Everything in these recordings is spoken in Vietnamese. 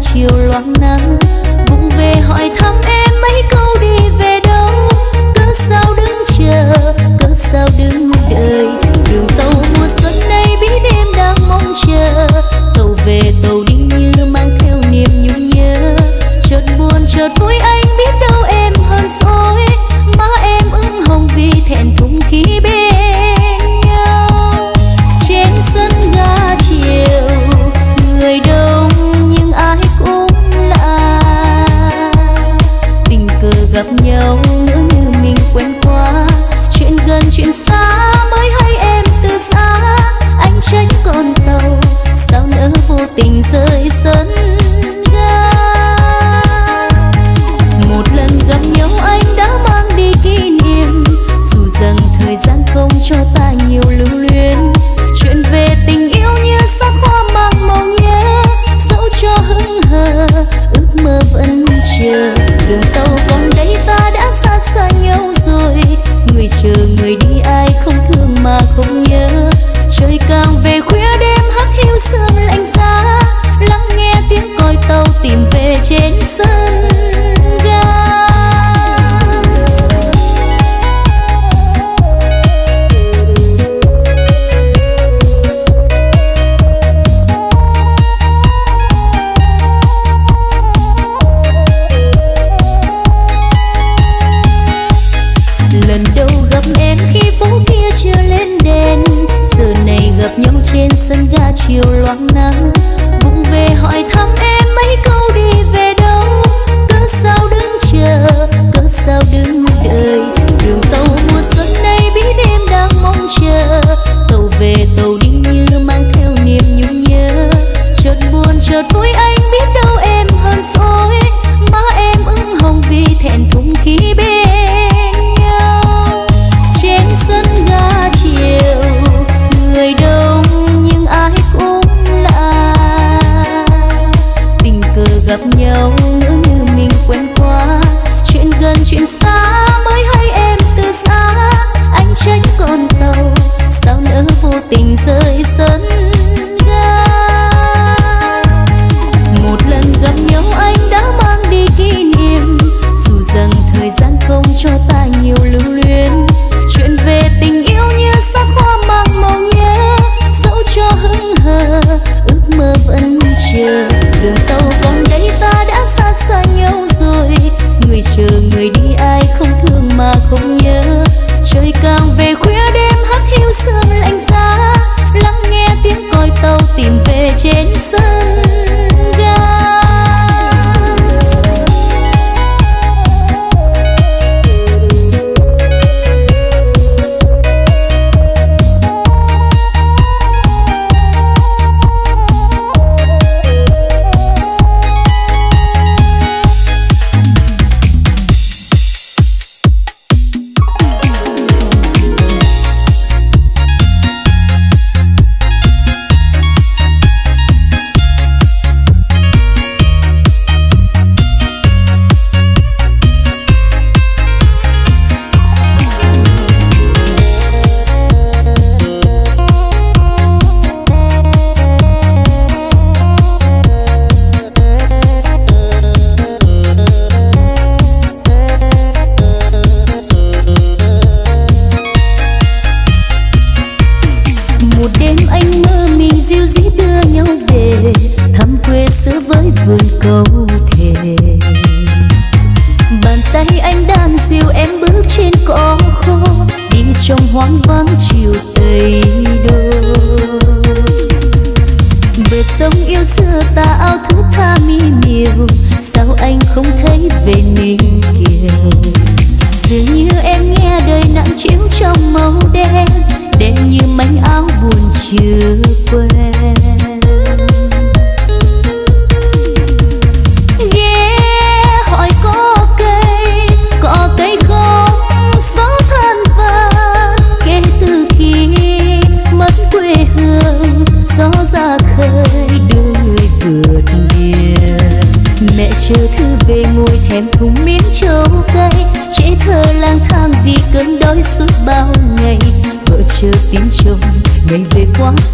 chiều loáng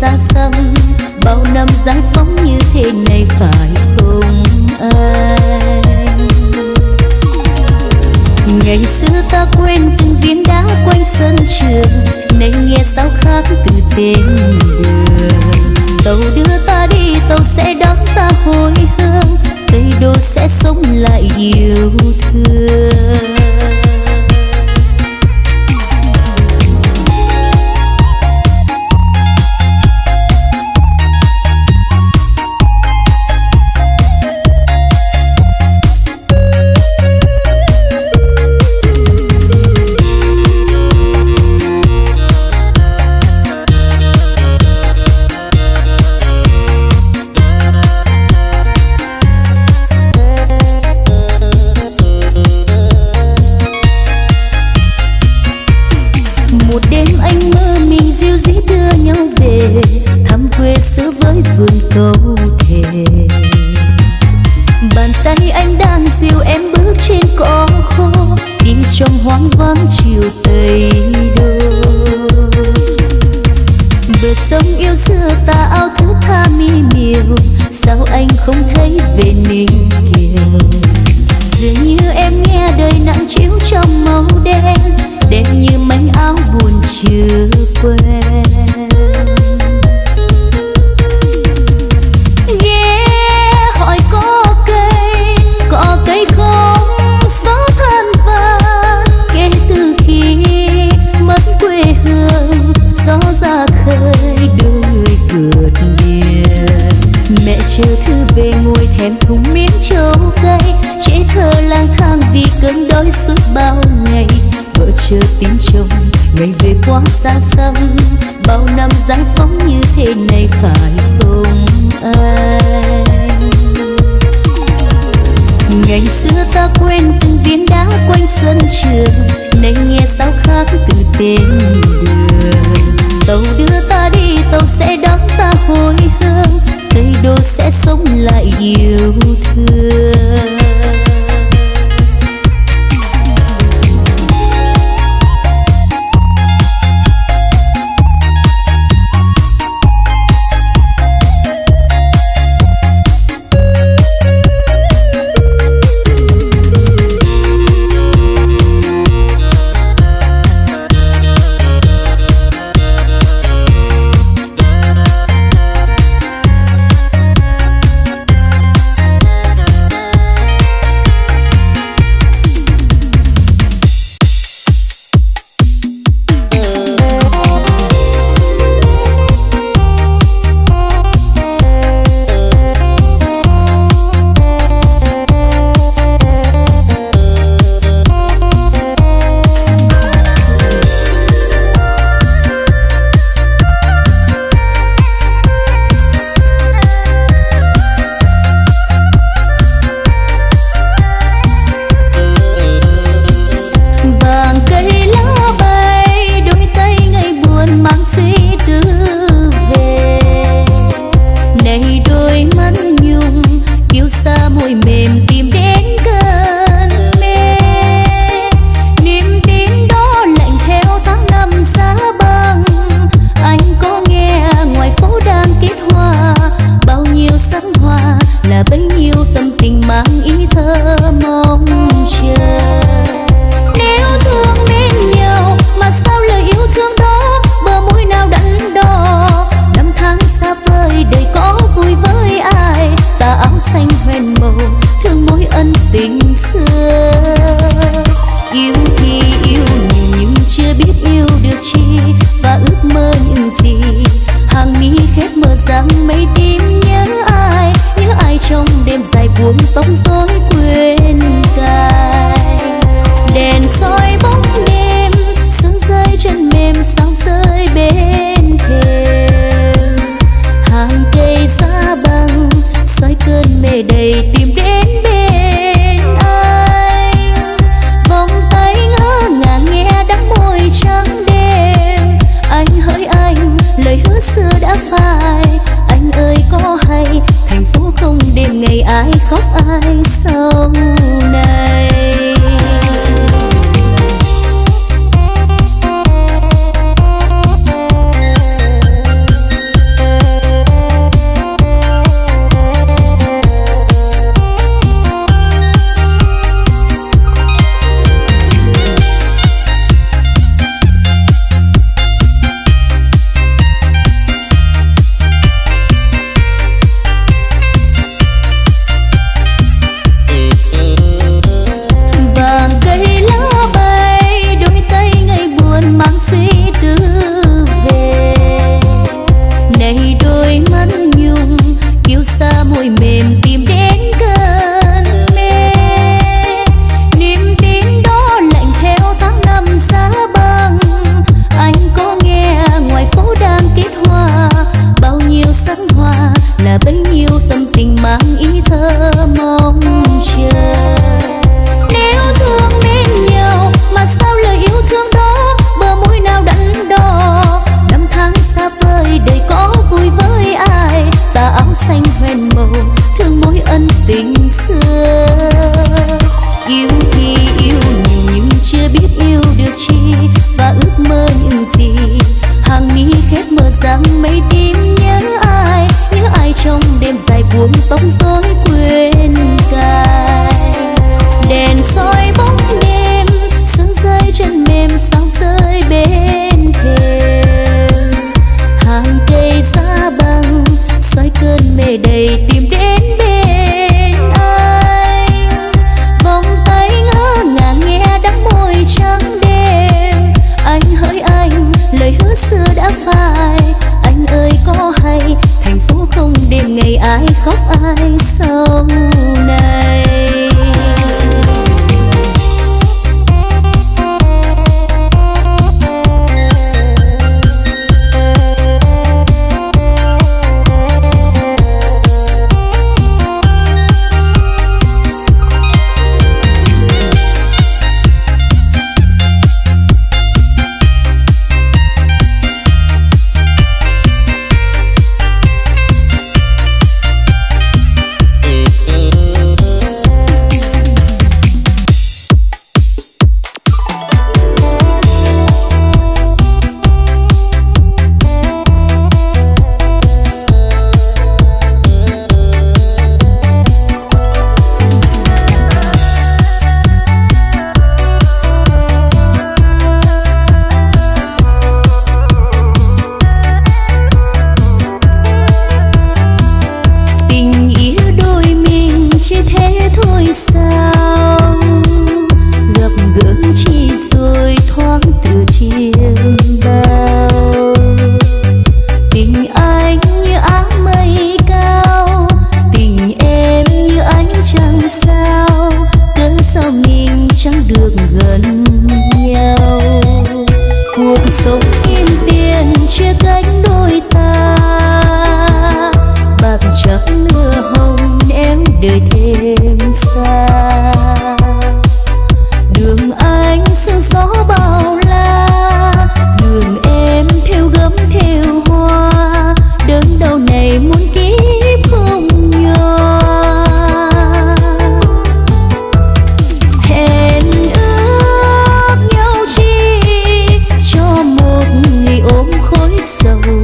xa xăm, bao năm giải phóng như thế này phải không anh. Ngày xưa ta quên từng viên đá quanh sân trường, nay nghe sao khác từ tên đường. Tàu đưa ta đi, tàu sẽ đón ta hồi hương, cây đô sẽ sống lại yêu thương. ai khóc ai sầu slow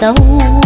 sâu.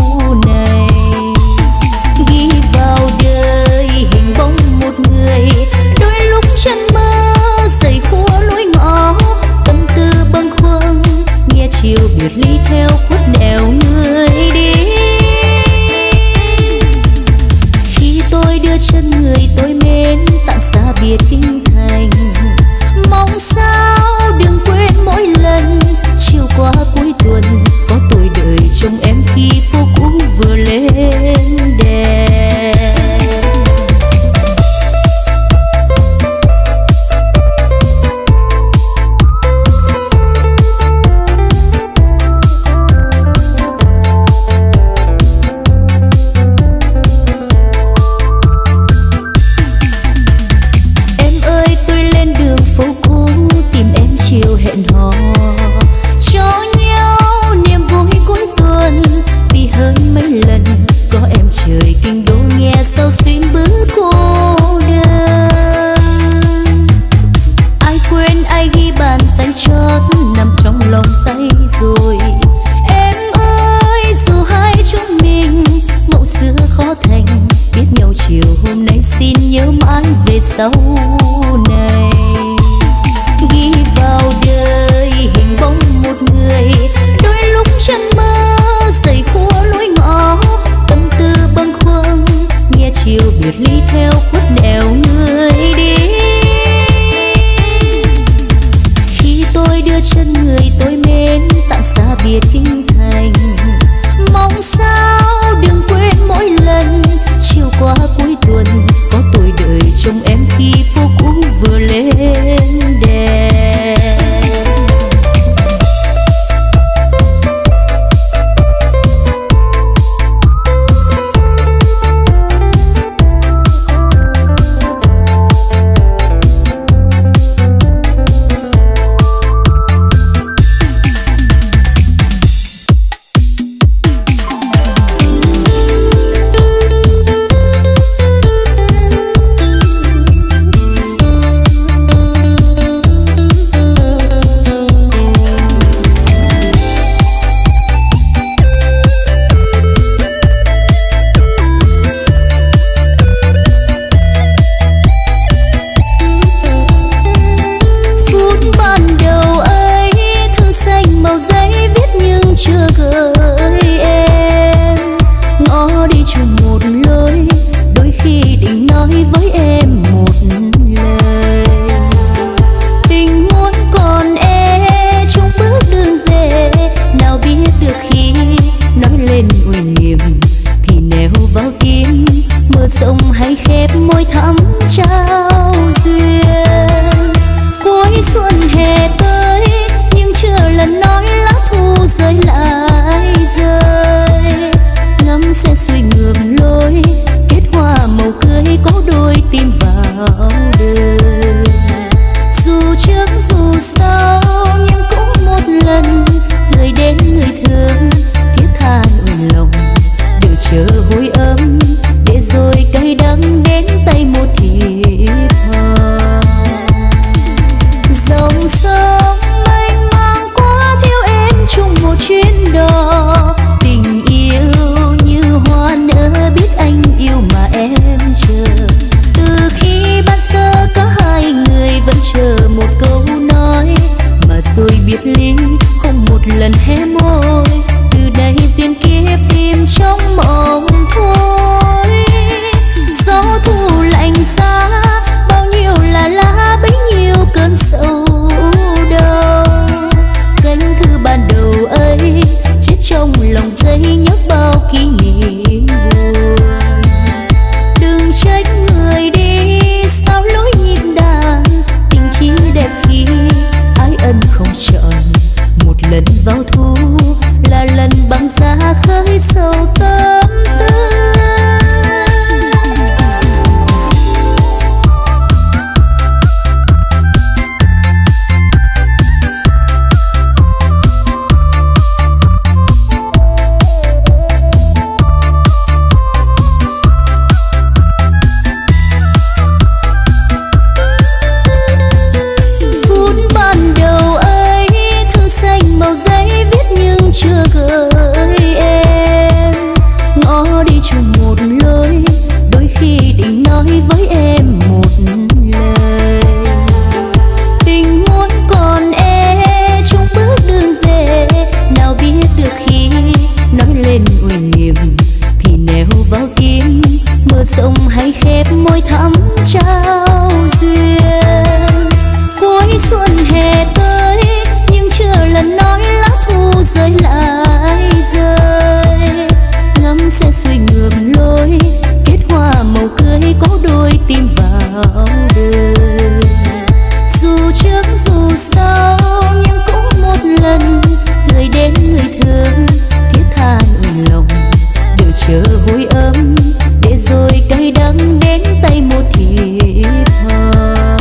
tay một thiệp thơ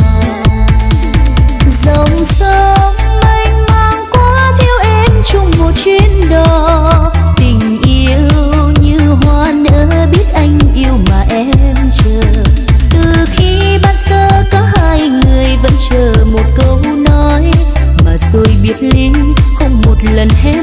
dòng sông mênh mang quá thiếu em chung một chuyến đò. Tình yêu như hoa nở biết anh yêu mà em chờ. Từ khi ban sơ có hai người vẫn chờ một câu nói. Mà rồi biệt ly, không một lần hết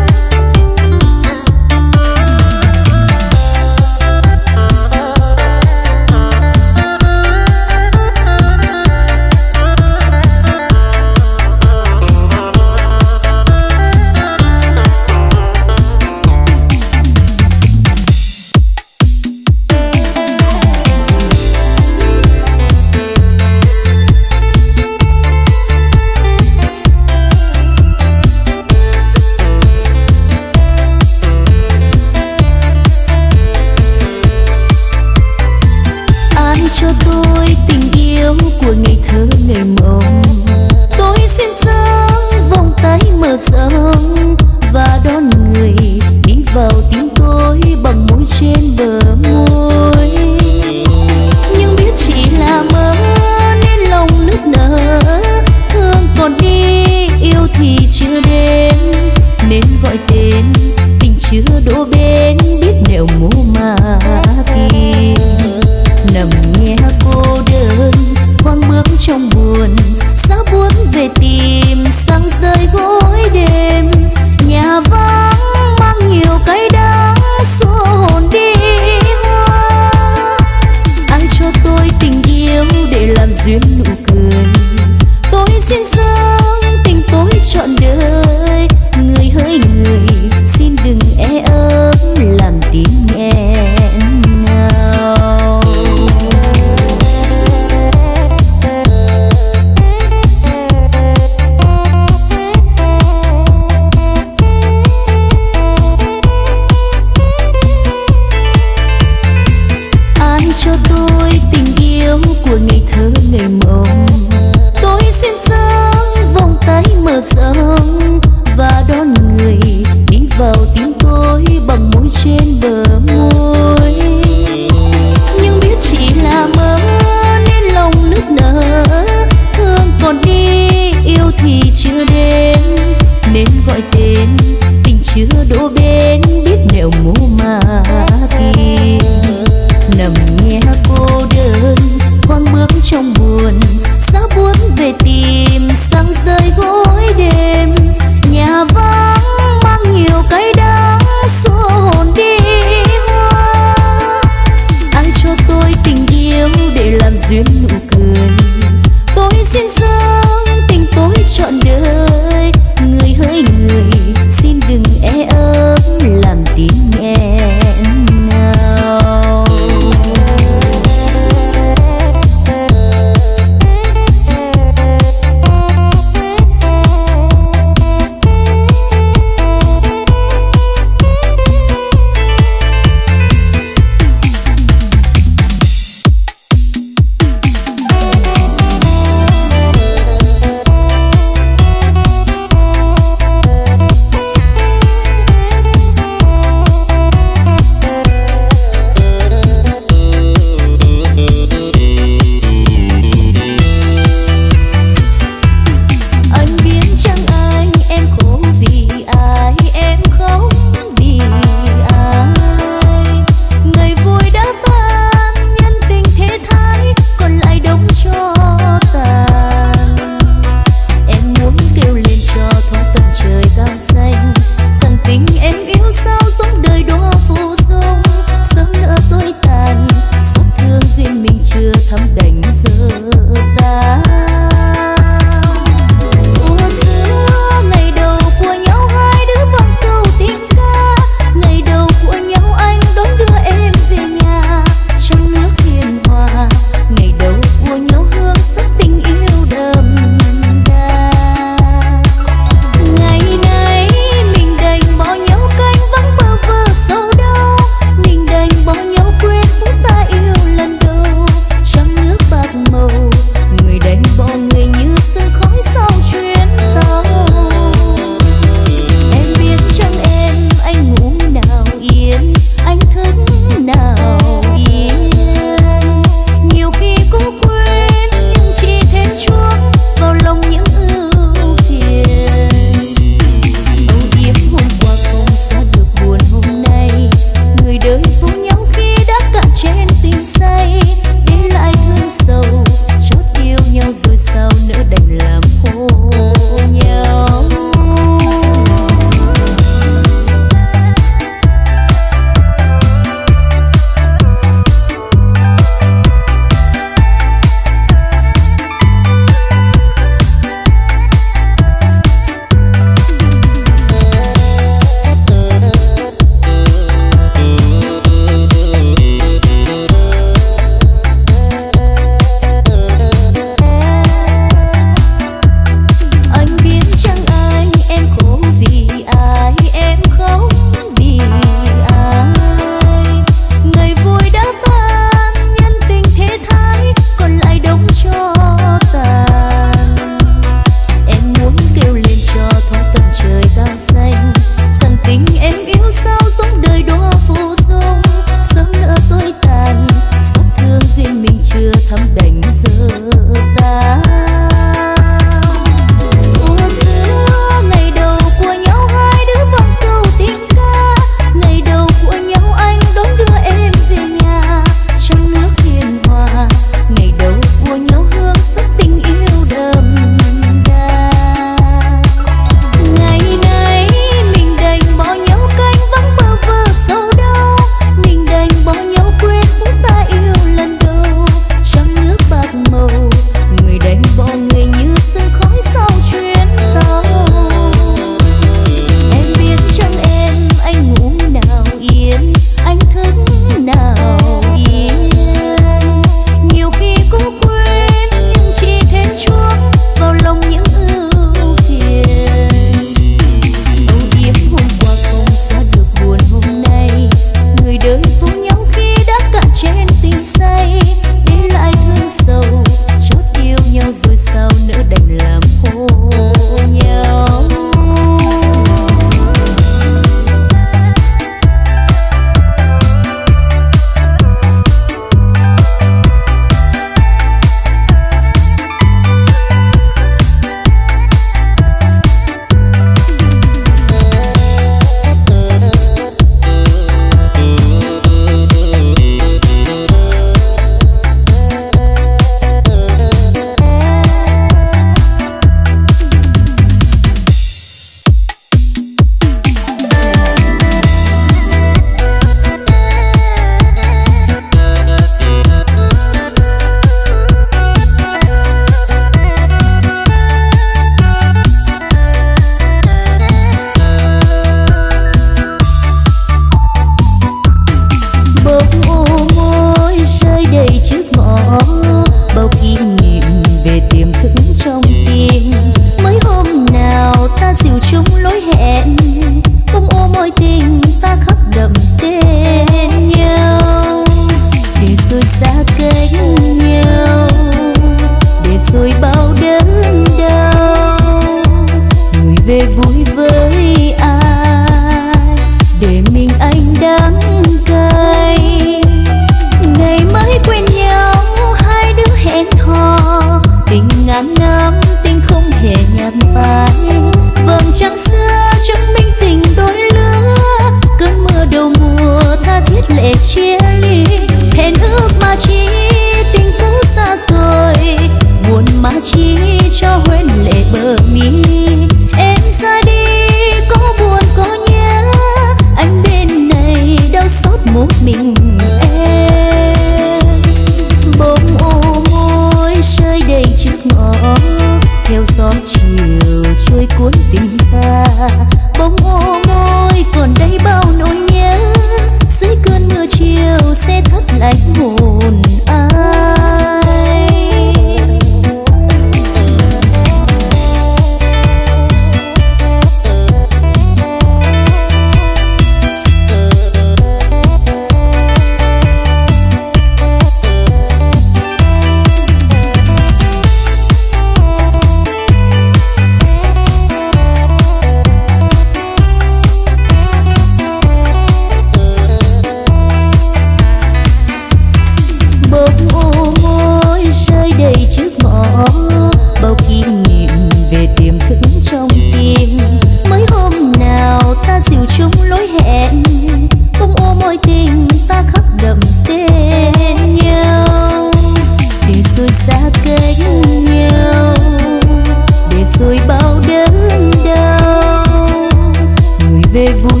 anh